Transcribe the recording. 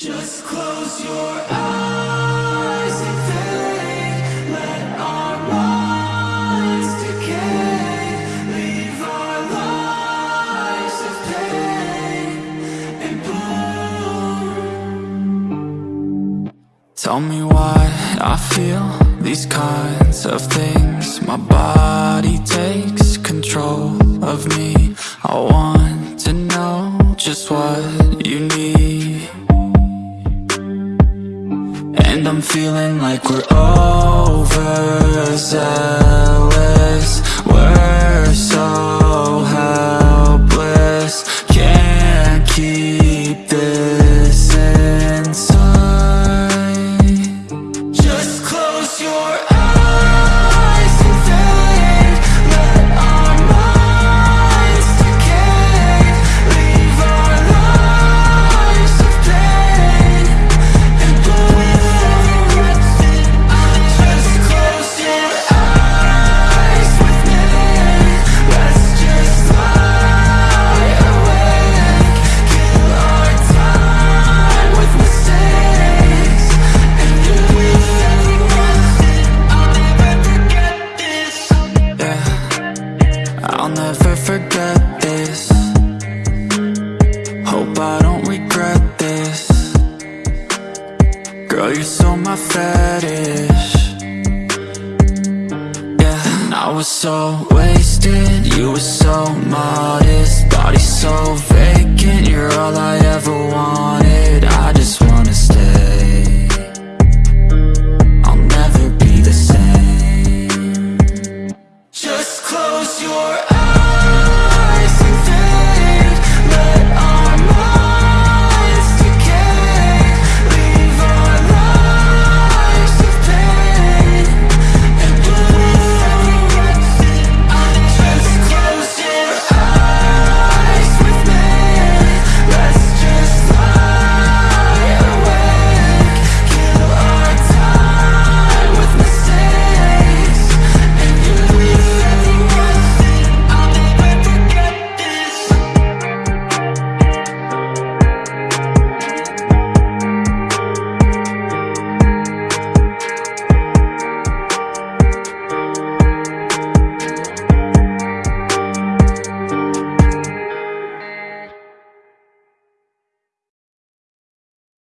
Just close your eyes and think Let our minds decay. Leave our lives of pain and bloom Tell me why I feel these kinds of things. My body takes control of me. I want And I'm feeling like we're overzealous never forget this. Hope I don't regret this. Girl, you're so my fetish. Yeah, and I was so wasted. You were so modest. Body so vacant. You're all I ever